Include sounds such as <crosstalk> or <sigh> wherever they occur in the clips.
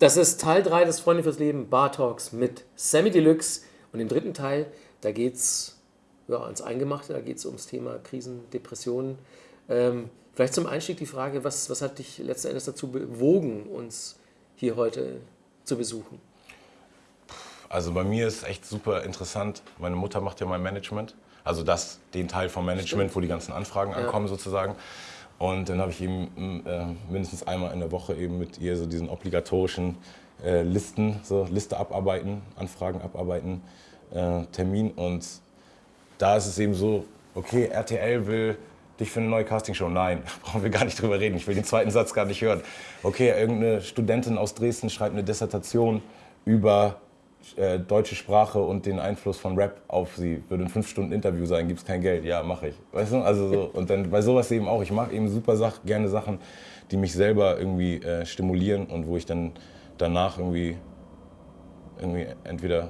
Das ist Teil 3 des Freunde fürs Leben Bar Talks mit Sammy Deluxe. Und im dritten Teil, da geht es ja, ans Eingemachte, da geht es ums Thema Krisen, Depressionen. Ähm, vielleicht zum Einstieg die Frage, was, was hat dich letzten Endes dazu bewogen, uns hier heute zu besuchen? Also bei mir ist echt super interessant. Meine Mutter macht ja mein Management. Also das, den Teil vom Management, Stimmt. wo die ganzen Anfragen ja. ankommen sozusagen. Und dann habe ich eben äh, mindestens einmal in der Woche eben mit ihr so diesen obligatorischen äh, Listen, so Liste abarbeiten, Anfragen abarbeiten, äh, Termin. Und da ist es eben so, okay, RTL will dich für eine neue Castingshow. Nein, <laughs> brauchen wir gar nicht drüber reden. Ich will den zweiten Satz gar nicht hören. Okay, irgendeine Studentin aus Dresden schreibt eine Dissertation über äh, deutsche Sprache und den Einfluss von Rap auf sie. Würde ein fünf Stunden Interview sein, gibt es kein Geld. Ja, mache ich. Weißt du? Also so. Und dann bei sowas eben auch. Ich mache eben super Sach gerne Sachen, die mich selber irgendwie äh, stimulieren und wo ich dann danach irgendwie, irgendwie entweder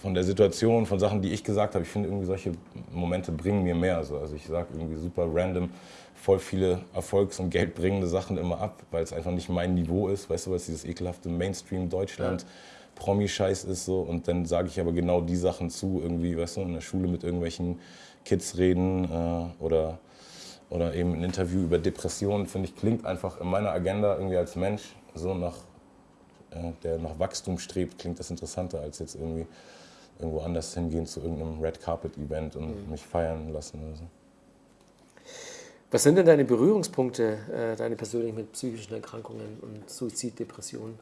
von der Situation, von Sachen, die ich gesagt habe, ich finde irgendwie solche Momente bringen mir mehr. Also, also ich sage irgendwie super random voll viele erfolgs- und geldbringende Sachen immer ab, weil es einfach nicht mein Niveau ist. Weißt du was, dieses ekelhafte Mainstream-Deutschland. Ja Promi-Scheiß ist so und dann sage ich aber genau die Sachen zu, irgendwie, weißt du, in der Schule mit irgendwelchen Kids reden äh, oder, oder eben ein Interview über Depressionen, finde ich, klingt einfach in meiner Agenda irgendwie als Mensch so nach, äh, der nach Wachstum strebt, klingt das interessanter als jetzt irgendwie irgendwo anders hingehen zu irgendeinem Red Carpet Event und mhm. mich feiern lassen oder so. Was sind denn deine Berührungspunkte, äh, deine persönlichen mit psychischen Erkrankungen und Suizid, Depressionen?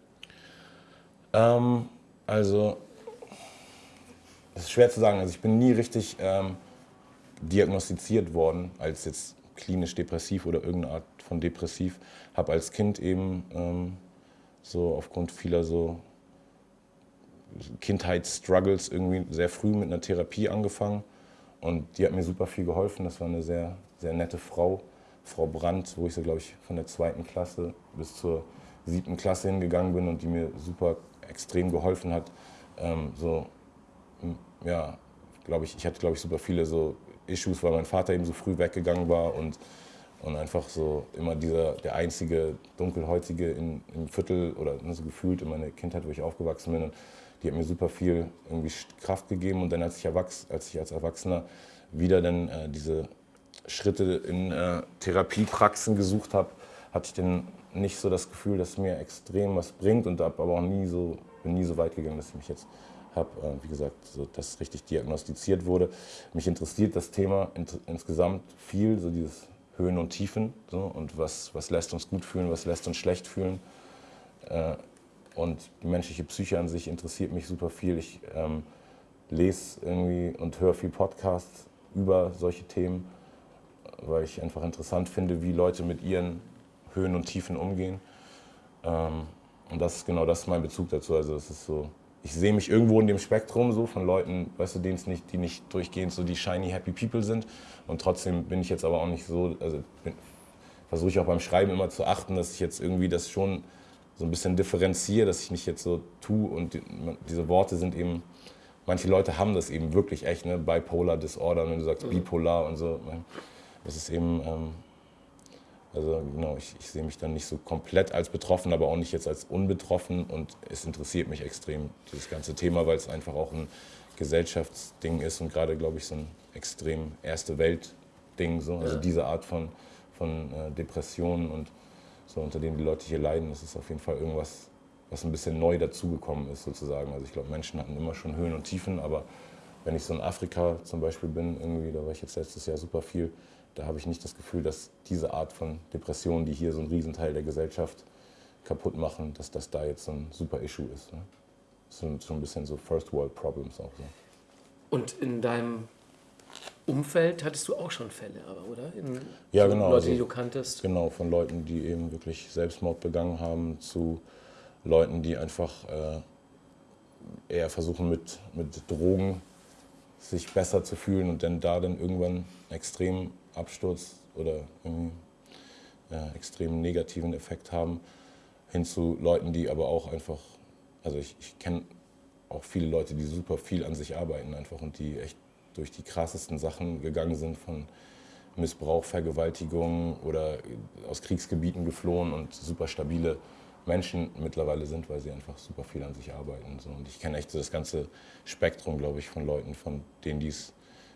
Ähm, also, es ist schwer zu sagen. Also ich bin nie richtig ähm, diagnostiziert worden als jetzt klinisch depressiv oder irgendeine Art von depressiv. Habe als Kind eben ähm, so aufgrund vieler so Kindheitsstruggles irgendwie sehr früh mit einer Therapie angefangen. Und die hat mir super viel geholfen. Das war eine sehr, sehr nette Frau, Frau Brandt, wo ich so, glaube ich, von der zweiten Klasse bis zur siebten Klasse hingegangen bin und die mir super extrem geholfen hat. Ähm, so, ja, glaube ich, ich hatte, glaube ich, super viele so Issues, weil mein Vater eben so früh weggegangen war und, und einfach so immer dieser, der einzige Dunkelhäutige in, im Viertel oder so gefühlt in meiner Kindheit, wo ich aufgewachsen bin. Und die hat mir super viel irgendwie Kraft gegeben und dann als ich, erwachs als, ich als Erwachsener wieder dann äh, diese Schritte in äh, Therapiepraxen gesucht habe, hatte ich dann nicht so das Gefühl, dass mir extrem was bringt und habe aber auch nie so, bin nie so weit gegangen, dass ich mich jetzt habe, äh, wie gesagt, so, dass richtig diagnostiziert wurde. Mich interessiert das Thema in, insgesamt viel, so dieses Höhen und Tiefen so, und was, was lässt uns gut fühlen, was lässt uns schlecht fühlen. Äh, und die menschliche Psyche an sich interessiert mich super viel. Ich ähm, lese irgendwie und höre viel Podcasts über solche Themen, weil ich einfach interessant finde, wie Leute mit ihren Höhen und Tiefen umgehen. Ähm, und das ist genau das ist mein Bezug dazu. Also es ist so, ich sehe mich irgendwo in dem Spektrum so von Leuten, weißt du, denen es nicht, die nicht durchgehend so die shiny happy people sind. Und trotzdem bin ich jetzt aber auch nicht so, also versuche ich auch beim Schreiben immer zu achten, dass ich jetzt irgendwie das schon so ein bisschen differenziere, dass ich nicht jetzt so tue und die, diese Worte sind eben, manche Leute haben das eben wirklich echt, ne, bipolar Disorder, wenn du sagst mhm. bipolar und so. Das ist eben, ähm, also genau, ich, ich sehe mich dann nicht so komplett als betroffen, aber auch nicht jetzt als unbetroffen. Und es interessiert mich extrem, dieses ganze Thema, weil es einfach auch ein Gesellschaftsding ist und gerade, glaube ich, so ein extrem erste Welt-Ding. So. Also ja. diese Art von, von äh, Depressionen und so, unter denen die Leute hier leiden, das ist auf jeden Fall irgendwas, was ein bisschen neu dazugekommen ist, sozusagen. Also ich glaube, Menschen hatten immer schon Höhen und Tiefen, aber wenn ich so in Afrika zum Beispiel bin, irgendwie, da war ich jetzt letztes Jahr super viel, da habe ich nicht das Gefühl, dass diese Art von Depressionen, die hier so einen Riesenteil der Gesellschaft kaputt machen, dass das da jetzt so ein super Issue ist. Ne? Das sind schon ein bisschen so First World Problems auch so. Und in deinem Umfeld hattest du auch schon Fälle, aber oder? In ja, genau. Leute, die also du kanntest? Genau, von Leuten, die eben wirklich Selbstmord begangen haben, zu Leuten, die einfach äh, eher versuchen mit, mit Drogen sich besser zu fühlen und dann da dann irgendwann extrem Absturz oder einen äh, extrem negativen Effekt haben, hin zu Leuten, die aber auch einfach, also ich, ich kenne auch viele Leute, die super viel an sich arbeiten einfach und die echt durch die krassesten Sachen gegangen sind von Missbrauch, Vergewaltigung oder aus Kriegsgebieten geflohen und super stabile Menschen mittlerweile sind, weil sie einfach super viel an sich arbeiten. Und ich kenne echt so das ganze Spektrum, glaube ich, von Leuten, von denen, die es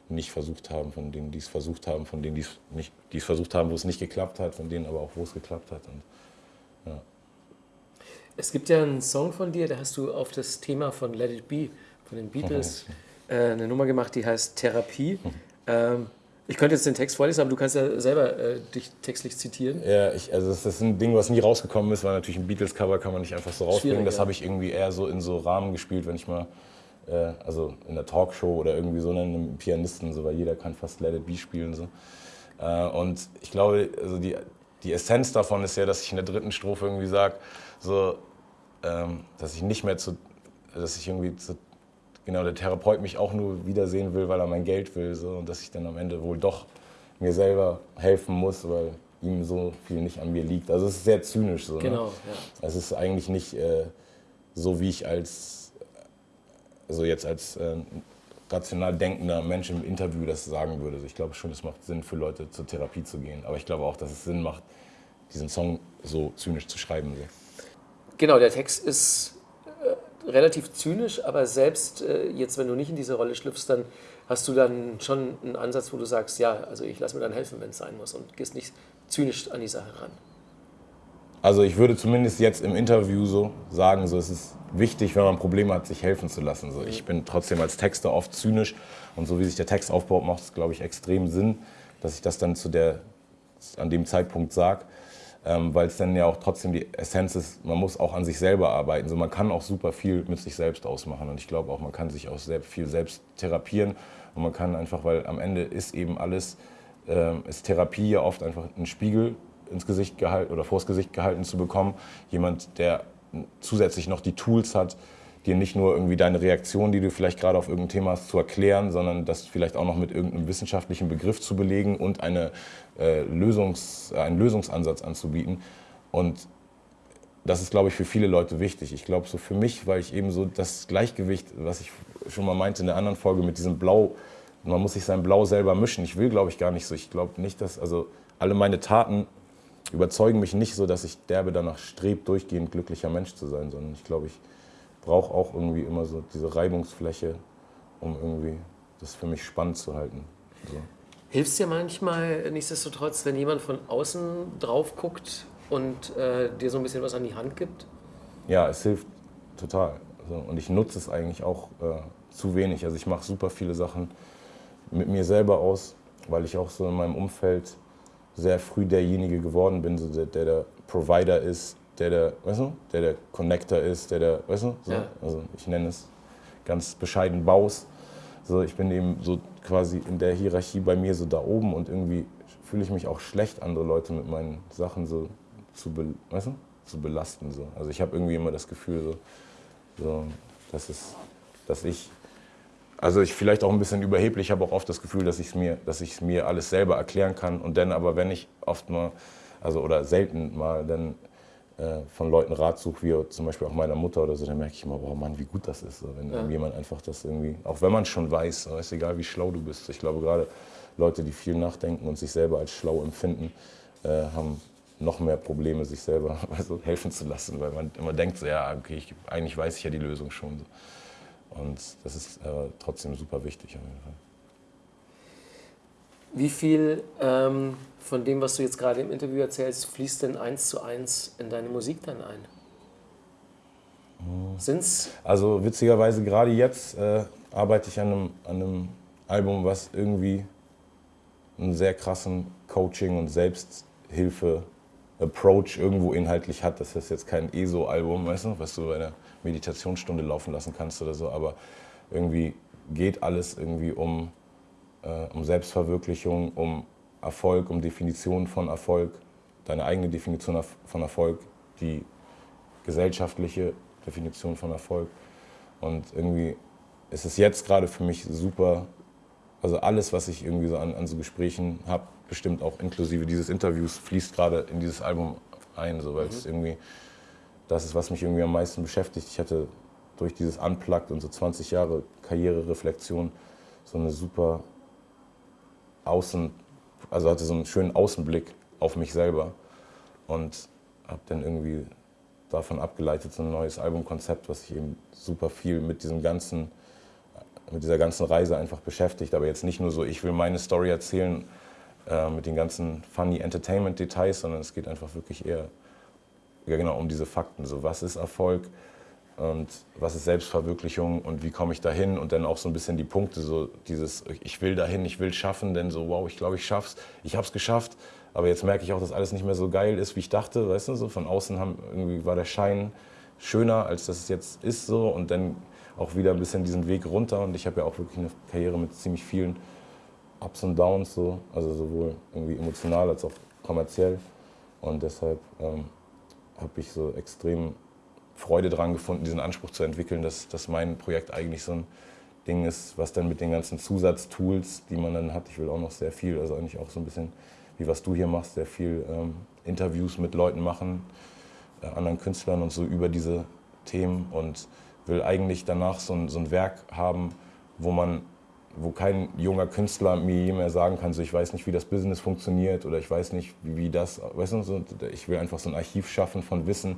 nicht versucht haben, von denen, die es versucht haben, von denen, die es nicht, die es versucht haben, wo es nicht geklappt hat, von denen aber auch, wo es geklappt hat. Und, ja. Es gibt ja einen Song von dir, da hast du auf das Thema von Let It Be, von den Beatles, äh, eine Nummer gemacht, die heißt Therapie. Mhm. Ähm, ich könnte jetzt den Text vorlesen, aber du kannst ja selber äh, dich textlich zitieren. Ja, ich, also das ist ein Ding, was nie rausgekommen ist, weil natürlich ein Beatles-Cover kann man nicht einfach so rausbringen. Das ja. habe ich irgendwie eher so in so Rahmen gespielt, wenn ich mal, äh, also in der Talkshow oder irgendwie so einem Pianisten, so, weil jeder kann fast Let It Be spielen. So. Äh, und ich glaube, also die, die Essenz davon ist ja, dass ich in der dritten Strophe irgendwie sage, so, ähm, dass ich nicht mehr zu, dass ich irgendwie zu genau der Therapeut mich auch nur wiedersehen will, weil er mein Geld will. So, und dass ich dann am Ende wohl doch mir selber helfen muss, weil ihm so viel nicht an mir liegt. Also es ist sehr zynisch so. Ne? Genau, ne? ja. Es ist eigentlich nicht äh, so, wie ich als, also jetzt als äh, rational denkender Mensch im Interview das sagen würde. Also ich glaube schon, es macht Sinn für Leute zur Therapie zu gehen. Aber ich glaube auch, dass es Sinn macht, diesen Song so zynisch zu schreiben. Genau, der Text ist relativ zynisch, aber selbst äh, jetzt, wenn du nicht in diese Rolle schlüpfst, dann hast du dann schon einen Ansatz, wo du sagst, ja, also ich lasse mir dann helfen, wenn es sein muss und gehst nicht zynisch an die Sache ran. Also ich würde zumindest jetzt im Interview so sagen, so es ist wichtig, wenn man Probleme hat, sich helfen zu lassen. So, ich bin trotzdem als Texter oft zynisch und so wie sich der Text aufbaut, macht es, glaube ich, extrem Sinn, dass ich das dann zu der, an dem Zeitpunkt sage ähm, weil es dann ja auch trotzdem die Essenz ist, man muss auch an sich selber arbeiten. So, man kann auch super viel mit sich selbst ausmachen und ich glaube auch, man kann sich auch sehr viel selbst therapieren und man kann einfach, weil am Ende ist eben alles, äh, ist Therapie ja oft einfach ein Spiegel ins Gesicht gehalten oder vors Gesicht gehalten zu bekommen. Jemand, der zusätzlich noch die Tools hat, dir nicht nur irgendwie deine Reaktion, die du vielleicht gerade auf irgendein Thema hast, zu erklären, sondern das vielleicht auch noch mit irgendeinem wissenschaftlichen Begriff zu belegen und eine, äh, Lösungs-, einen Lösungsansatz anzubieten. Und das ist, glaube ich, für viele Leute wichtig. Ich glaube, so für mich, weil ich eben so das Gleichgewicht, was ich schon mal meinte in der anderen Folge mit diesem Blau, man muss sich sein Blau selber mischen. Ich will, glaube ich, gar nicht so. Ich glaube nicht, dass, also alle meine Taten überzeugen mich nicht so, dass ich derbe danach strebt, durchgehend glücklicher Mensch zu sein, sondern ich glaube, ich brauche auch irgendwie immer so diese Reibungsfläche, um irgendwie das für mich spannend zu halten. So. Hilft dir manchmal nichtsdestotrotz, wenn jemand von außen drauf guckt und äh, dir so ein bisschen was an die Hand gibt? Ja, es hilft total. Also, und ich nutze es eigentlich auch äh, zu wenig. Also ich mache super viele Sachen mit mir selber aus, weil ich auch so in meinem Umfeld sehr früh derjenige geworden bin, so der, der der Provider ist, der der, weißt du, der der Connector ist, der der, weißt du, so, ja. also ich nenne es ganz bescheiden Baus. So, ich bin eben so quasi in der Hierarchie bei mir so da oben und irgendwie fühle ich mich auch schlecht, andere Leute mit meinen Sachen so zu, be, weißt du, zu belasten. So. Also ich habe irgendwie immer das Gefühl, so, so, dass, es, dass ich, also ich vielleicht auch ein bisschen überheblich, habe auch oft das Gefühl, dass ich es mir, mir alles selber erklären kann und dann aber, wenn ich oft mal, also oder selten mal, dann äh, von Leuten Rat suche, wie zum Beispiel auch meiner Mutter oder so, dann merke ich immer, wow Mann, wie gut das ist, so, wenn ja. jemand einfach das irgendwie, auch wenn man schon weiß, so, ist egal wie schlau du bist. Ich glaube gerade Leute, die viel nachdenken und sich selber als schlau empfinden, äh, haben noch mehr Probleme, sich selber <laughs> also helfen zu lassen, weil man immer denkt, so, ja, okay, ich, eigentlich weiß ich ja die Lösung schon. So. Und das ist äh, trotzdem super wichtig auf jeden Fall. Wie viel ähm, von dem, was du jetzt gerade im Interview erzählst, fließt denn eins zu eins in deine Musik dann ein? Sind's? Also witzigerweise gerade jetzt äh, arbeite ich an einem, an einem Album, was irgendwie einen sehr krassen Coaching- und Selbsthilfe-Approach irgendwo inhaltlich hat. Das ist jetzt kein ESO-Album, weißt du, was du bei einer Meditationsstunde laufen lassen kannst oder so, aber irgendwie geht alles irgendwie um äh, um Selbstverwirklichung, um Erfolg, um Definition von Erfolg, deine eigene Definition von Erfolg, die gesellschaftliche Definition von Erfolg. Und irgendwie ist es jetzt gerade für mich super, also alles, was ich irgendwie so an, an so Gesprächen habe, bestimmt auch inklusive dieses Interviews, fließt gerade in dieses Album ein, so, weil mhm. es irgendwie das ist, was mich irgendwie am meisten beschäftigt. Ich hatte durch dieses Unplugged und so 20 Jahre Karrierereflexion so eine super außen, also hatte so einen schönen Außenblick auf mich selber und habe dann irgendwie davon abgeleitet so ein neues Albumkonzept, was sich eben super viel mit diesem ganzen, mit dieser ganzen Reise einfach beschäftigt. Aber jetzt nicht nur so, ich will meine Story erzählen äh, mit den ganzen funny Entertainment-Details, sondern es geht einfach wirklich eher genau, um diese Fakten. So, was ist Erfolg? und was ist Selbstverwirklichung und wie komme ich dahin und dann auch so ein bisschen die Punkte, so dieses ich will dahin, ich will schaffen, denn so wow, ich glaube, ich schaff's, ich habe es geschafft, aber jetzt merke ich auch, dass alles nicht mehr so geil ist, wie ich dachte, weißt du, so von außen haben, irgendwie war der Schein schöner, als das es jetzt ist so. Und dann auch wieder ein bisschen diesen Weg runter. Und ich habe ja auch wirklich eine Karriere mit ziemlich vielen Ups und Downs so, also sowohl irgendwie emotional als auch kommerziell. Und deshalb ähm, habe ich so extrem Freude daran gefunden, diesen Anspruch zu entwickeln, dass, dass mein Projekt eigentlich so ein Ding ist, was dann mit den ganzen Zusatztools, die man dann hat, ich will auch noch sehr viel, also eigentlich auch so ein bisschen wie was du hier machst, sehr viel ähm, Interviews mit Leuten machen, äh, anderen Künstlern und so über diese Themen und will eigentlich danach so ein, so ein Werk haben, wo man wo kein junger Künstler mir je mehr sagen kann, so ich weiß nicht, wie das Business funktioniert oder ich weiß nicht, wie, wie das, weißt du, so, ich will einfach so ein Archiv schaffen von Wissen,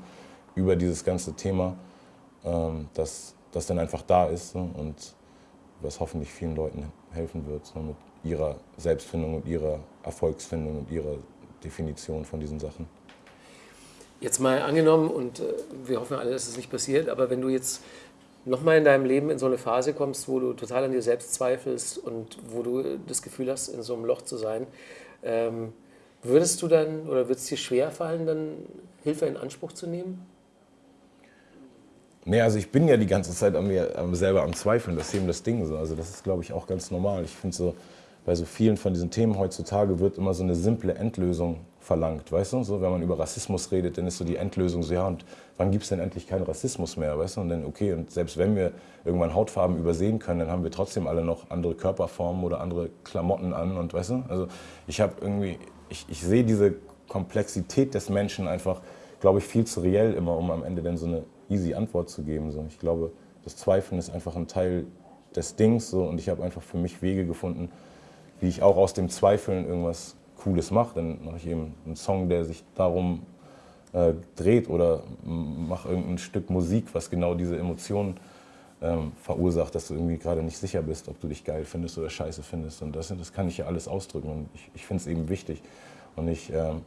über dieses ganze Thema, ähm, das, das dann einfach da ist ne? und was hoffentlich vielen Leuten helfen wird so mit ihrer Selbstfindung und ihrer Erfolgsfindung und ihrer Definition von diesen Sachen. Jetzt mal angenommen, und äh, wir hoffen alle, dass es nicht passiert, aber wenn du jetzt nochmal in deinem Leben in so eine Phase kommst, wo du total an dir selbst zweifelst und wo du das Gefühl hast, in so einem Loch zu sein, ähm, würdest du dann oder würde es dir schwer fallen, dann Hilfe in Anspruch zu nehmen? Nee, also ich bin ja die ganze Zeit an mir selber am Zweifeln, das ist eben das Ding so. Also das ist, glaube ich, auch ganz normal. Ich finde so, bei so vielen von diesen Themen heutzutage wird immer so eine simple Endlösung verlangt, weißt du? So, wenn man über Rassismus redet, dann ist so die Endlösung so, ja, und wann gibt es denn endlich keinen Rassismus mehr, weißt du? Und dann, okay, und selbst wenn wir irgendwann Hautfarben übersehen können, dann haben wir trotzdem alle noch andere Körperformen oder andere Klamotten an und, weißt du? Also ich habe irgendwie, ich, ich sehe diese Komplexität des Menschen einfach, glaube ich, viel zu reell immer, um am Ende dann so eine easy Antwort zu geben. So. Ich glaube, das Zweifeln ist einfach ein Teil des Dings so, und ich habe einfach für mich Wege gefunden, wie ich auch aus dem Zweifeln irgendwas Cooles mache. Dann mache ich eben einen Song, der sich darum äh, dreht oder mache irgendein Stück Musik, was genau diese Emotionen ähm, verursacht, dass du irgendwie gerade nicht sicher bist, ob du dich geil findest oder scheiße findest. Und das, das kann ich ja alles ausdrücken und ich, ich finde es eben wichtig. Und ich ähm,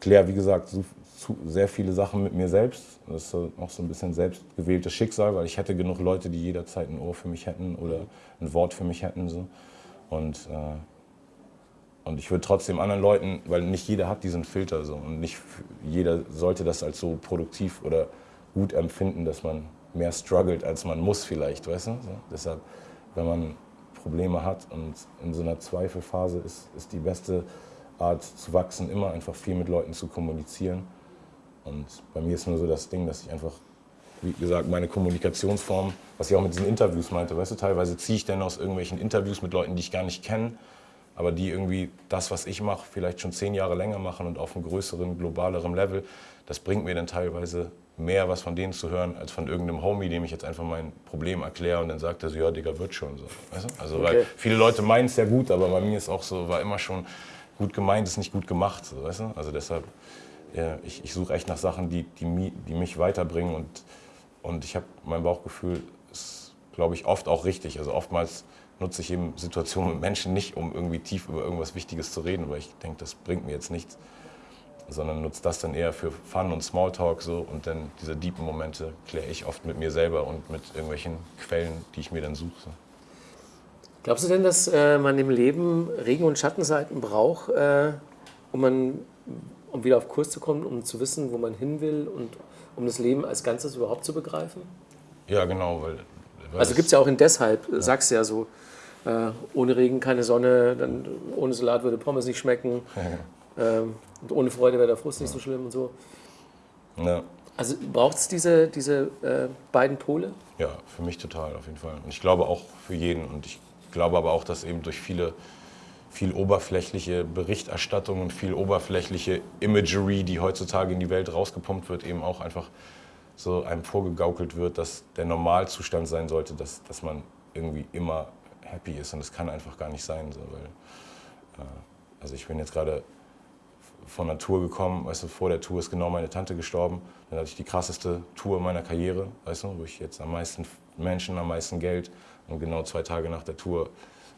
kläre, wie gesagt, so, zu, sehr viele Sachen mit mir selbst. Das ist auch so ein bisschen selbstgewähltes Schicksal, weil ich hätte genug Leute, die jederzeit ein Ohr für mich hätten oder ein Wort für mich hätten. So. Und, äh, und ich würde trotzdem anderen Leuten, weil nicht jeder hat diesen Filter so und nicht jeder sollte das als so produktiv oder gut empfinden, dass man mehr struggelt, als man muss vielleicht, weißt du? So. Deshalb, wenn man Probleme hat und in so einer Zweifelphase ist, ist die beste Art zu wachsen, immer einfach viel mit Leuten zu kommunizieren. Und bei mir ist nur so das Ding, dass ich einfach, wie gesagt, meine Kommunikationsform, was ich auch mit diesen Interviews meinte, weißt du, teilweise ziehe ich dann aus irgendwelchen Interviews mit Leuten, die ich gar nicht kenne, aber die irgendwie das, was ich mache, vielleicht schon zehn Jahre länger machen und auf einem größeren, globaleren Level, das bringt mir dann teilweise mehr was von denen zu hören, als von irgendeinem Homie, dem ich jetzt einfach mein Problem erkläre und dann sagt er so, ja, Digga, wird schon so. Weißt du? Also, okay. weil viele Leute meinen es ja gut, aber bei mir ist auch so, war immer schon, gut gemeint ist nicht gut gemacht. So, weißt du? Also deshalb, ja, ich, ich suche echt nach Sachen, die, die, die mich weiterbringen und, und ich habe mein Bauchgefühl, ist, glaube ich, oft auch richtig. Also oftmals nutze ich eben Situationen mit Menschen nicht, um irgendwie tief über irgendwas Wichtiges zu reden, weil ich denke, das bringt mir jetzt nichts, sondern nutze das dann eher für Fun und Smalltalk so und dann diese deepen Momente kläre ich oft mit mir selber und mit irgendwelchen Quellen, die ich mir dann suche. Glaubst du denn, dass äh, man im Leben Regen- und Schattenseiten braucht, äh, um, man, um wieder auf Kurs zu kommen, um zu wissen, wo man hin will und um das Leben als Ganzes überhaupt zu begreifen? Ja, genau. Weil also gibt es ja auch in deshalb, ja. sagst du ja so, äh, ohne Regen keine Sonne, dann ohne Salat würde Pommes nicht schmecken. <laughs> Ja. Ähm, und ohne Freude wäre der Frust nicht so schlimm und so. Ja. Also braucht es diese, diese äh, beiden Pole? Ja, für mich total, auf jeden Fall. Und ich glaube auch für jeden. Und ich glaube aber auch, dass eben durch viele, viel oberflächliche Berichterstattung und viel oberflächliche Imagery, die heutzutage in die Welt rausgepumpt wird, eben auch einfach so einem vorgegaukelt wird, dass der Normalzustand sein sollte, dass, dass man irgendwie immer happy ist. Und das kann einfach gar nicht sein. So, weil, äh, also ich bin jetzt gerade von der Tour gekommen, weißt du, vor der Tour ist genau meine Tante gestorben. Dann hatte ich die krasseste Tour meiner Karriere, weißt du, wo ich jetzt am meisten Menschen, am meisten Geld und genau zwei Tage nach der Tour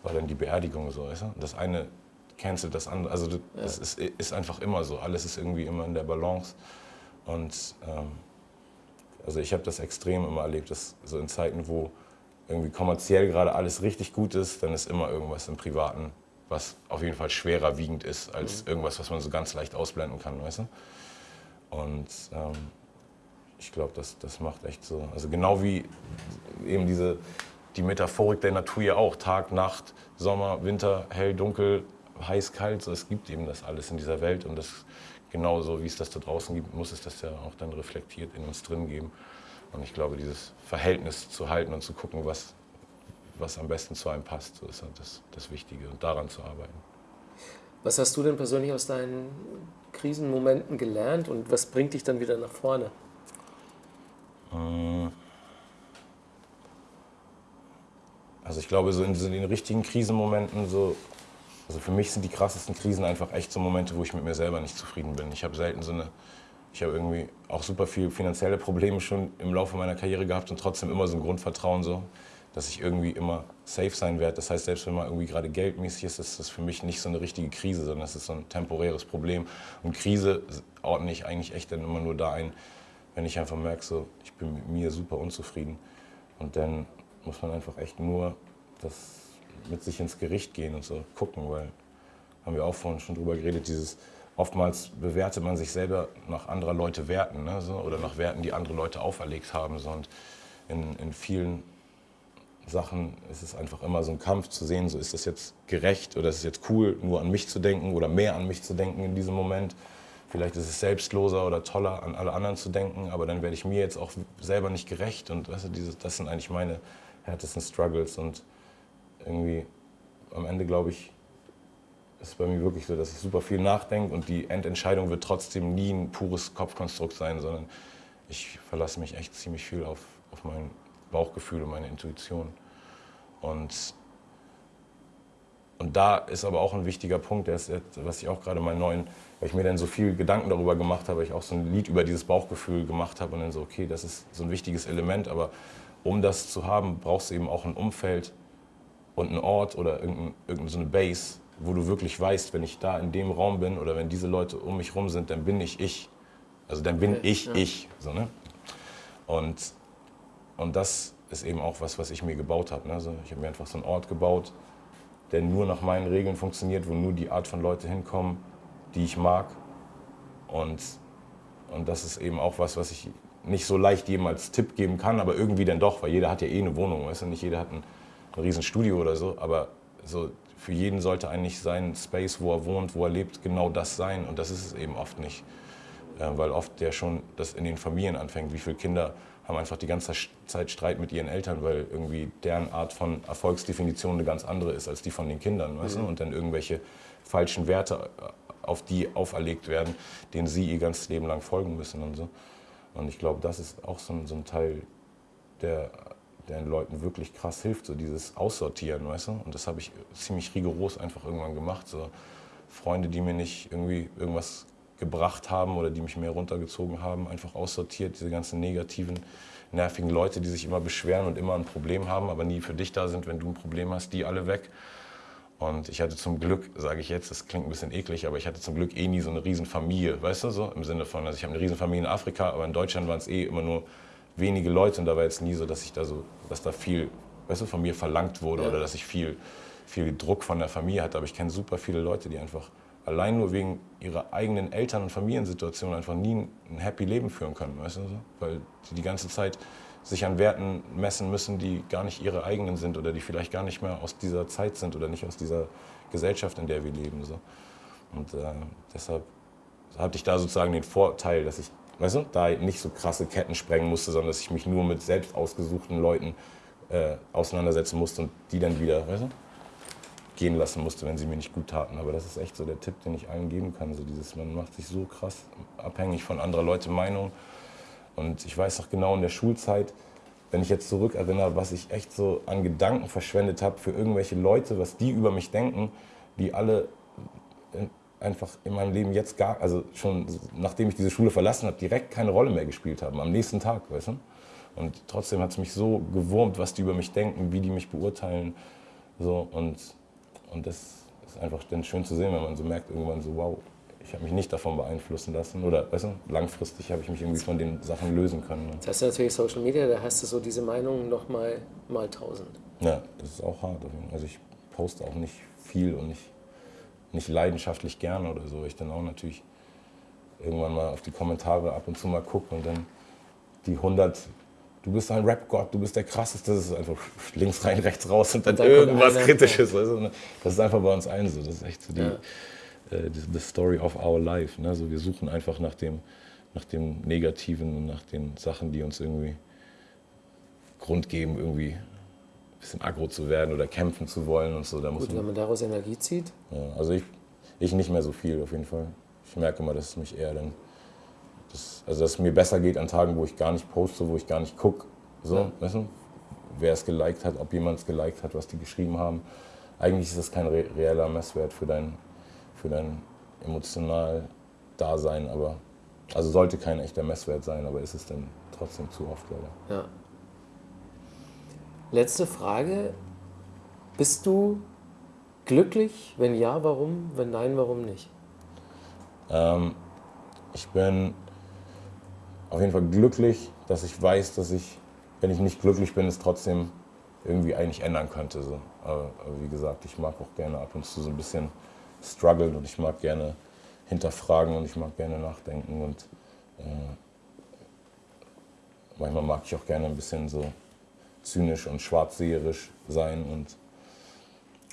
war dann die Beerdigung so, weißt du. Das eine cancelt das andere, also das ja. ist, ist, einfach immer so, alles ist irgendwie immer in der Balance und ähm, also ich habe das extrem immer erlebt, dass so in Zeiten, wo irgendwie kommerziell gerade alles richtig gut ist, dann ist immer irgendwas im Privaten, was auf jeden Fall schwerer wiegend ist als mhm. irgendwas, was man so ganz leicht ausblenden kann, weißt du? Und ähm, ich glaube, das, das macht echt so, also genau wie eben diese, die Metaphorik der Natur ja auch, Tag, Nacht, Sommer, Winter, hell, dunkel, heiß, kalt, so, es gibt eben das alles in dieser Welt und das genauso wie es das da draußen gibt, muss es das ja auch dann reflektiert in uns drin geben. Und ich glaube, dieses Verhältnis zu halten und zu gucken, was, was am besten zu einem passt, so ist halt das, das Wichtige und daran zu arbeiten. Was hast du denn persönlich aus deinen Krisenmomenten gelernt und was bringt dich dann wieder nach vorne? Äh, also ich glaube, so in, so in den richtigen Krisenmomenten, so, also für mich sind die krassesten Krisen einfach echt so Momente, wo ich mit mir selber nicht zufrieden bin. Ich habe selten so eine ich habe irgendwie auch super viel finanzielle Probleme schon im Laufe meiner Karriere gehabt und trotzdem immer so ein Grundvertrauen so, dass ich irgendwie immer safe sein werde. Das heißt, selbst wenn mal irgendwie gerade geldmäßig ist, ist das für mich nicht so eine richtige Krise, sondern es ist so ein temporäres Problem. Und Krise ordne ich eigentlich echt dann immer nur da ein, wenn ich einfach merke, so, ich bin mit mir super unzufrieden. Und dann muss man einfach echt nur das mit sich ins Gericht gehen und so gucken, weil haben wir auch vorhin schon drüber geredet, dieses oftmals bewertet man sich selber nach anderer Leute Werten ne, so, oder nach Werten, die andere Leute auferlegt haben. So. Und in, in vielen Sachen ist es einfach immer so ein Kampf zu sehen, so ist das jetzt gerecht oder ist es jetzt cool, nur an mich zu denken oder mehr an mich zu denken in diesem Moment. Vielleicht ist es selbstloser oder toller, an alle anderen zu denken, aber dann werde ich mir jetzt auch selber nicht gerecht. Und weißt du, dieses, das sind eigentlich meine härtesten Struggles. Und irgendwie am Ende, glaube ich, ist es bei mir wirklich so, dass ich super viel nachdenke und die Endentscheidung wird trotzdem nie ein pures Kopfkonstrukt sein, sondern ich verlasse mich echt ziemlich viel auf, auf mein Bauchgefühl und meine Intuition. Und, und da ist aber auch ein wichtiger Punkt, der ist, was ich auch gerade meinen neuen, weil ich mir dann so viel Gedanken darüber gemacht habe, ich auch so ein Lied über dieses Bauchgefühl gemacht habe und dann so, okay, das ist so ein wichtiges Element, aber um das zu haben, brauchst du eben auch ein Umfeld und einen Ort oder irgendeine, irgendeine so eine Base, wo du wirklich weißt, wenn ich da in dem Raum bin oder wenn diese Leute um mich rum sind, dann bin ich ich. Also dann bin okay, ich ja. ich. So, ne? und, und das ist eben auch was, was ich mir gebaut habe. Ne? Also ich habe mir einfach so einen Ort gebaut, der nur nach meinen Regeln funktioniert, wo nur die Art von Leute hinkommen, die ich mag. Und, und das ist eben auch was, was ich nicht so leicht jedem als Tipp geben kann, aber irgendwie dann doch, weil jeder hat ja eh eine Wohnung, weißt du, nicht jeder hat ein, ein Riesenstudio oder so, aber so für jeden sollte eigentlich sein Space, wo er wohnt, wo er lebt, genau das sein. Und das ist es eben oft nicht. Äh, weil oft ja schon das in den Familien anfängt. Wie viele Kinder haben einfach die ganze Zeit Streit mit ihren Eltern, weil irgendwie deren Art von Erfolgsdefinition eine ganz andere ist als die von den Kindern. Weißt mhm. du? Und dann irgendwelche falschen Werte äh, auf die auferlegt werden, denen sie ihr ganzes Leben lang folgen müssen und so. Und ich glaube, das ist auch so ein, so ein Teil der der den Leuten wirklich krass hilft, so dieses Aussortieren, weißt du? Und das habe ich ziemlich rigoros einfach irgendwann gemacht. So Freunde, die mir nicht irgendwie irgendwas gebracht haben oder die mich mehr runtergezogen haben, einfach aussortiert, diese ganzen negativen, nervigen Leute, die sich immer beschweren und immer ein Problem haben, aber nie für dich da sind, wenn du ein Problem hast, die alle weg. Und ich hatte zum Glück, sage ich jetzt, das klingt ein bisschen eklig, aber ich hatte zum Glück eh nie so eine Riesenfamilie, weißt du so? Im Sinne von, also ich habe eine Riesenfamilie in Afrika, aber in Deutschland waren es eh immer nur wenige Leute und da war jetzt nie so, dass ich da so, dass da viel, weißt du, von mir verlangt wurde ja. oder dass ich viel, viel Druck von der Familie hatte. Aber ich kenne super viele Leute, die einfach allein nur wegen ihrer eigenen Eltern- und Familiensituation einfach nie ein happy Leben führen können, weißt du, so? weil die die ganze Zeit sich an Werten messen müssen, die gar nicht ihre eigenen sind oder die vielleicht gar nicht mehr aus dieser Zeit sind oder nicht aus dieser Gesellschaft, in der wir leben. So. Und äh, deshalb hatte ich da sozusagen den Vorteil, dass ich weißt du, da nicht so krasse Ketten sprengen musste, sondern dass ich mich nur mit selbst ausgesuchten Leuten äh, auseinandersetzen musste und die dann wieder, weißt du, gehen lassen musste, wenn sie mir nicht gut taten. Aber das ist echt so der Tipp, den ich allen geben kann. So dieses, man macht sich so krass abhängig von anderer Leute Meinung. Und ich weiß auch genau in der Schulzeit, wenn ich jetzt zurückerinnere, was ich echt so an Gedanken verschwendet habe für irgendwelche Leute, was die über mich denken, die alle einfach in meinem Leben jetzt gar, also schon nachdem ich diese Schule verlassen habe, direkt keine Rolle mehr gespielt haben, am nächsten Tag, weißt du? Und trotzdem hat es mich so gewurmt, was die über mich denken, wie die mich beurteilen. So, und, und das ist einfach dann schön zu sehen, wenn man so merkt, irgendwann so, wow, ich habe mich nicht davon beeinflussen lassen. Oder weißt du, langfristig habe ich mich irgendwie von den Sachen lösen können. Das heißt natürlich Social Media, da hast du so diese Meinung nochmal mal tausend. Ja, das ist auch hart. Also ich poste auch nicht viel und nicht, nicht leidenschaftlich gerne oder so. Ich dann auch natürlich irgendwann mal auf die Kommentare ab und zu mal gucke und dann die 100 du bist ein Rap-Gott, du bist der krasseste, das ist einfach links rein, rechts raus und dann, und dann irgendwas Kritisches. Also, das ist einfach bei uns allen so. Das ist echt so die, ja. äh, the story of our life. Ne? Also wir suchen einfach nach dem, nach dem Negativen und nach den Sachen, die uns irgendwie Grund geben, irgendwie ein bisschen aggro zu werden oder kämpfen zu wollen und so. Da muss Gut, man, wenn man daraus Energie zieht? Ja, also ich, ich nicht mehr so viel auf jeden Fall. Ich merke immer, dass es mich eher dann das, also dass es mir besser geht an Tagen, wo ich gar nicht poste, wo ich gar nicht gucke. So, ja. weißt du? Wer es geliked hat, ob jemand es geliked hat, was die geschrieben haben. Eigentlich ist das kein re reeller Messwert für dein, für dein emotional Dasein, aber also sollte kein echter Messwert sein, aber ist es dann trotzdem zu oft leider. Ja. Letzte Frage. Bist du glücklich? Wenn ja, warum? Wenn nein, warum nicht? Ähm, ich bin auf jeden Fall glücklich, dass ich weiß, dass ich, wenn ich nicht glücklich bin, es trotzdem irgendwie eigentlich ändern könnte. So. Aber, aber, wie gesagt, ich mag auch gerne ab und zu so ein bisschen strugglen und ich mag gerne hinterfragen und ich mag gerne nachdenken und äh, manchmal mag ich auch gerne ein bisschen so zynisch und schwarzseherisch sein und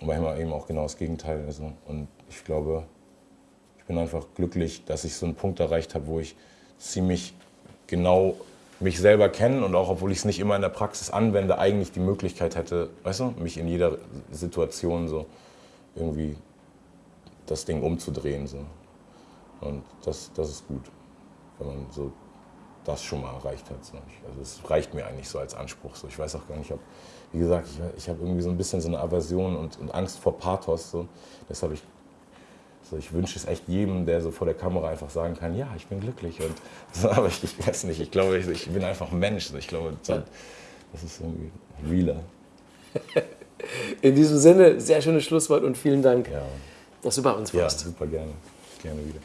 manchmal eben auch genau das Gegenteil. Also, und ich glaube, ich bin einfach glücklich, dass ich so einen Punkt erreicht habe, wo ich ziemlich genau mich selber kennen und auch obwohl ich es nicht immer in der Praxis anwende, eigentlich die Möglichkeit hätte, weißt du, mich in jeder Situation so irgendwie das Ding umzudrehen. So. Und das, das ist gut, wenn man so das schon mal erreicht hat. So. Also es reicht mir eigentlich so als Anspruch. So. Ich weiß auch gar nicht, ob, wie gesagt, ich, ich habe irgendwie so ein bisschen so eine Aversion und, und Angst vor Pathos. So. Deshalb ich so, ich wünsche es echt jedem, der so vor der Kamera einfach sagen kann, ja, ich bin glücklich. Und <laughs> so, aber ich, ich weiß nicht, ich glaube, ich, ich bin einfach ein Mensch. So, ich glaube, das ist irgendwie realer. <laughs> In diesem Sinne, sehr schönes Schlusswort und vielen Dank, ja. dass du bei uns warst. Ja, super gerne. Gerne wieder.